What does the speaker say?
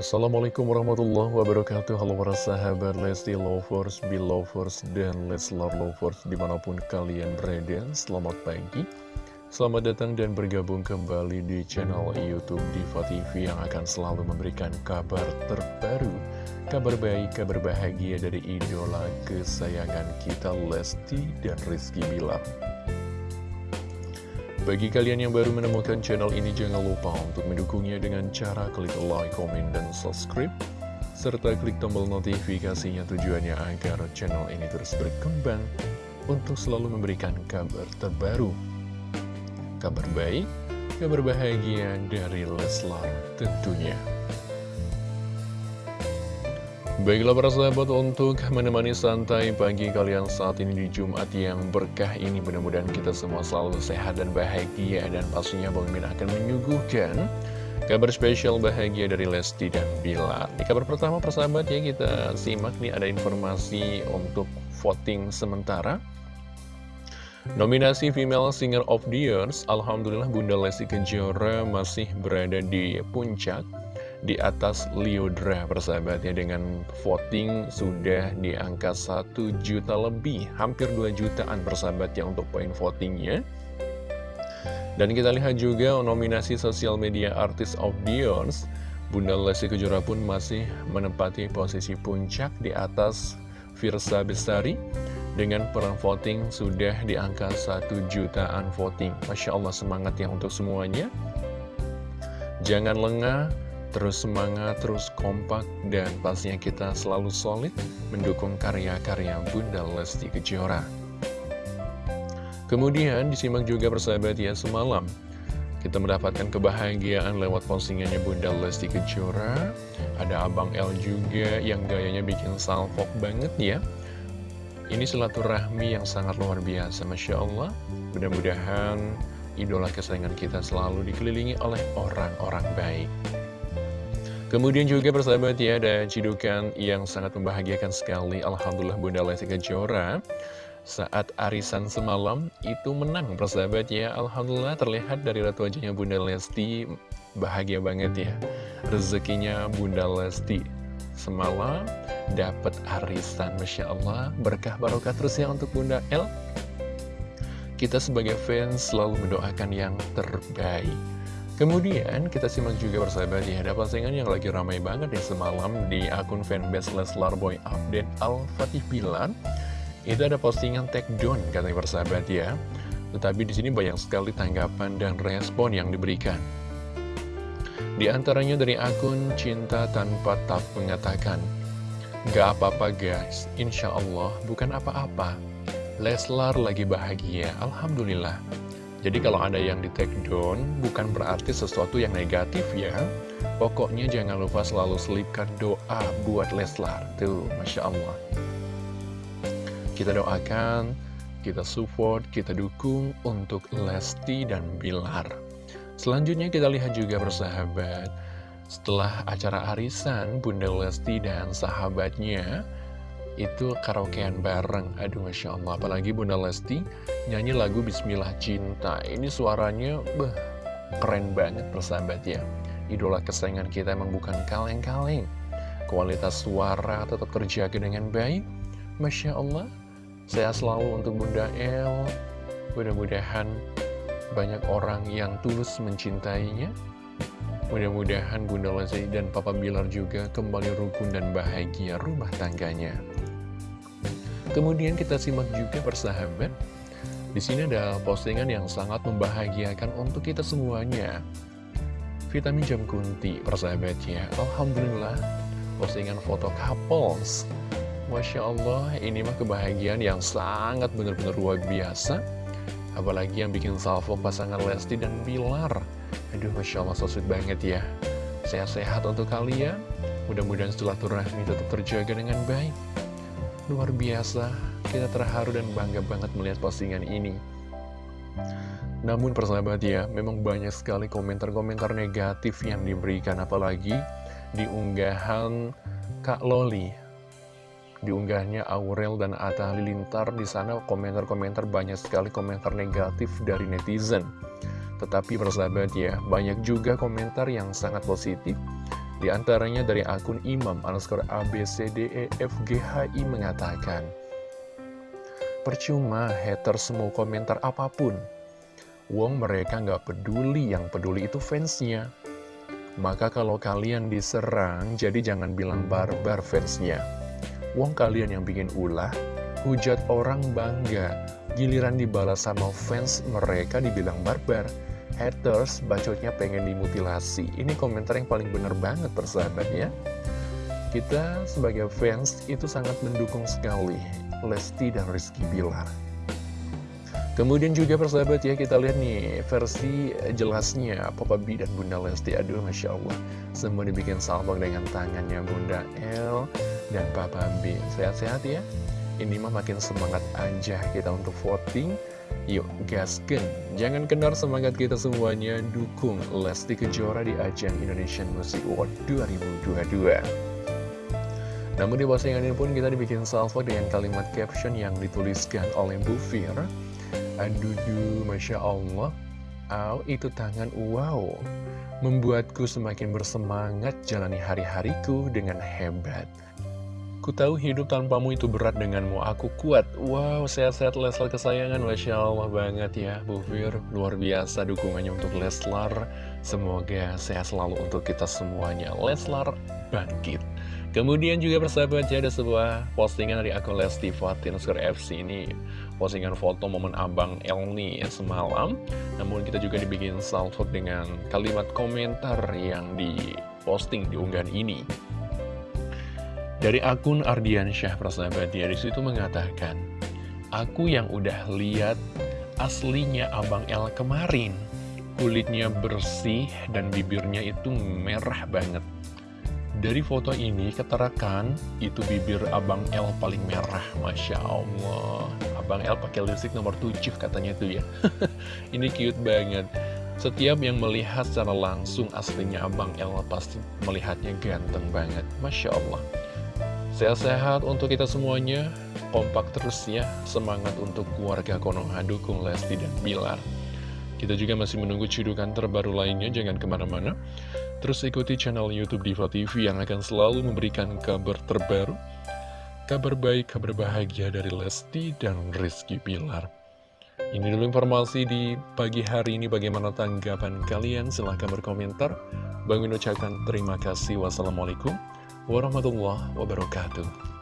Assalamualaikum warahmatullahi wabarakatuh. Halo para sahabat Lesti Lovers, Belovers, dan Leslar Lovers di mana pun kalian berada Selamat pagi. Selamat datang dan bergabung kembali di channel Youtube Diva TV Yang akan selalu memberikan kabar terbaru Kabar baik, kabar bahagia dari idola kesayangan kita Lesti dan Rizky Bilar bagi kalian yang baru menemukan channel ini, jangan lupa untuk mendukungnya dengan cara klik like, komen, dan subscribe. Serta klik tombol notifikasinya tujuannya agar channel ini terus berkembang untuk selalu memberikan kabar terbaru. Kabar baik, kabar bahagia dari Leslar tentunya. Baiklah para sahabat untuk menemani santai pagi kalian saat ini di Jumat yang berkah ini Mudah-mudahan kita semua selalu sehat dan bahagia Dan pastinya Bang Min akan menyuguhkan kabar spesial bahagia dari Lesti dan Bilar Di kabar pertama persahabat ya kita simak nih ada informasi untuk voting sementara. Nominasi Female Singer of the Years Alhamdulillah Bunda Lesti Kejora masih berada di puncak di atas Liodra persahabatnya dengan voting sudah di angka 1 juta lebih hampir 2 jutaan persahabatnya untuk poin votingnya. Dan kita lihat juga nominasi sosial media artis of the Bunda Lesti Kejora pun masih menempati posisi puncak di atas Virsa Bestari. Dengan perang voting sudah di angka 1 jutaan voting. Masya Allah semangat ya untuk semuanya. Jangan lengah Terus semangat, terus kompak, dan pastinya kita selalu solid mendukung karya-karya Bunda Lesti Kejora. Kemudian disimak juga persahabat ya semalam kita mendapatkan kebahagiaan lewat postingannya Bunda Lesti Kejora. Ada Abang L juga yang gayanya bikin salfok banget ya. Ini silaturahmi yang sangat luar biasa Masya Allah. Mudah-mudahan idola kesayangan kita selalu dikelilingi oleh orang-orang Kemudian juga persahabat ya ada cidukan yang sangat membahagiakan sekali. Alhamdulillah Bunda Lesti Kejora saat arisan semalam itu menang persahabat ya. Alhamdulillah terlihat dari ratu wajahnya Bunda Lesti bahagia banget ya. Rezekinya Bunda Lesti semalam dapat arisan Masya Allah. Berkah barokah terus ya untuk Bunda L kita sebagai fans selalu mendoakan yang terbaik Kemudian kita simak juga bersahabat ya Ada postingan yang lagi ramai banget ya semalam di akun fanbase Leslar Boy Update Al-Fatih Bilar Itu ada postingan take down katanya bersahabat ya. Tetapi di sini banyak sekali tanggapan dan respon yang diberikan. Di antaranya dari akun Cinta Tanpa Tak mengatakan Gak apa-apa guys, Insya Allah bukan apa-apa. Leslar lagi bahagia, Alhamdulillah jadi kalau ada yang di take down, bukan berarti sesuatu yang negatif ya. Pokoknya jangan lupa selalu selipkan doa buat Leslar. Tuh, Masya Allah. Kita doakan, kita support, kita dukung untuk Lesti dan Bilar. Selanjutnya kita lihat juga bersahabat. Setelah acara arisan, Bunda Lesti dan sahabatnya itu karaokean bareng. Aduh Masya Allah. Apalagi Bunda Lesti nyanyi lagu Bismillah Cinta. Ini suaranya beh, keren banget persahabat ya. Idola kesayangan kita emang bukan kaleng-kaleng. Kualitas suara tetap terjaga dengan baik. Masya Allah Saya selalu untuk Bunda El. Mudah-mudahan banyak orang yang tulus mencintainya. Mudah-mudahan Bunda Lesti dan Papa Bilar juga kembali rukun dan bahagia rumah tangganya. Kemudian kita simak juga persahabat. Di sini ada postingan yang sangat membahagiakan untuk kita semuanya. Vitamin Jam Kunti, persahabatnya. Alhamdulillah, postingan foto couples. Masya Allah, ini mah kebahagiaan yang sangat benar-benar luar biasa. Apalagi yang bikin salvo pasangan Lesti dan Bilar. Aduh, Masya Allah, so sweet banget ya. Sehat-sehat untuk kalian. Mudah-mudahan silaturahmi tetap terjaga dengan baik. Luar biasa, kita terharu dan bangga banget melihat postingan ini. Namun persahabat ya, memang banyak sekali komentar-komentar negatif yang diberikan, apalagi di unggahan Kak Loli. Di unggahnya Aurel dan Atta Halilintar, di sana komentar-komentar banyak sekali komentar negatif dari netizen. Tetapi persahabat ya, banyak juga komentar yang sangat positif Di antaranya dari akun imam underscore abcdefghi mengatakan, Percuma hater semua komentar apa pun. Wong mereka nggak peduli, yang peduli itu fansnya. Maka kalau kalian diserang, jadi jangan bilang barbar fansnya. Wong kalian yang bikin ulah, hujat orang bangga, giliran dibalas sama fans mereka dibilang barbar haters bacotnya pengen dimutilasi. Ini komentar yang paling bener banget persahabat ya. Kita sebagai fans itu sangat mendukung sekali Lesti dan Rizky Bilar. Kemudian juga persahabat ya kita lihat nih versi jelasnya Papa B dan Bunda Lesti Aduh Masya Allah Semua dibikin salvo dengan tangannya Bunda L dan Papa B Sehat-sehat ya Ini mah makin semangat aja kita untuk voting Yuk gasken, jangan kendor semangat kita semuanya dukung Lesti Kejora di ajang Indonesian Music Award 2022. Namun di postingan ini pun kita dibikin salvo dengan kalimat caption yang dituliskan oleh Bu Fir. Aduh, Masya Allah, Aw, itu tangan wow, membuatku semakin bersemangat jalani hari-hariku dengan hebat. Ku tahu hidup tanpamu itu berat denganmu, aku kuat. Wow, sehat-sehat Leslar kesayangan, Masya Allah banget ya, Bu Fir. Luar biasa dukungannya untuk Leslar. Semoga sehat selalu untuk kita semuanya. Leslar bangkit. Kemudian juga persahabat ya, ada sebuah postingan dari akun Lesti Fatin FC ini. Postingan foto momen Abang Elni semalam. Namun kita juga dibikin salvo dengan kalimat komentar yang diposting di unggahan ini. Dari akun Ardiansyah persahabat dia di situ mengatakan, Aku yang udah lihat aslinya Abang L kemarin, kulitnya bersih dan bibirnya itu merah banget. Dari foto ini keterakan itu bibir Abang L paling merah, Masya Allah. Abang L pakai lipstick nomor 7 katanya tuh ya. ini cute banget. Setiap yang melihat secara langsung aslinya Abang L pasti melihatnya ganteng banget. Masya Allah. Sehat-sehat untuk kita semuanya, kompak terus ya, semangat untuk keluarga Konoha, dukung Lesti dan Bilar. Kita juga masih menunggu cidukan terbaru lainnya, jangan ke mana-mana. Terus ikuti channel Youtube Diva TV yang akan selalu memberikan kabar terbaru, kabar baik, kabar bahagia dari Lesti dan Rizky Bilar. Ini dulu informasi di pagi hari ini, bagaimana tanggapan kalian? Silahkan berkomentar. Bang ucapkan terima kasih. Wassalamualaikum warahmatullahi wabarakatuh.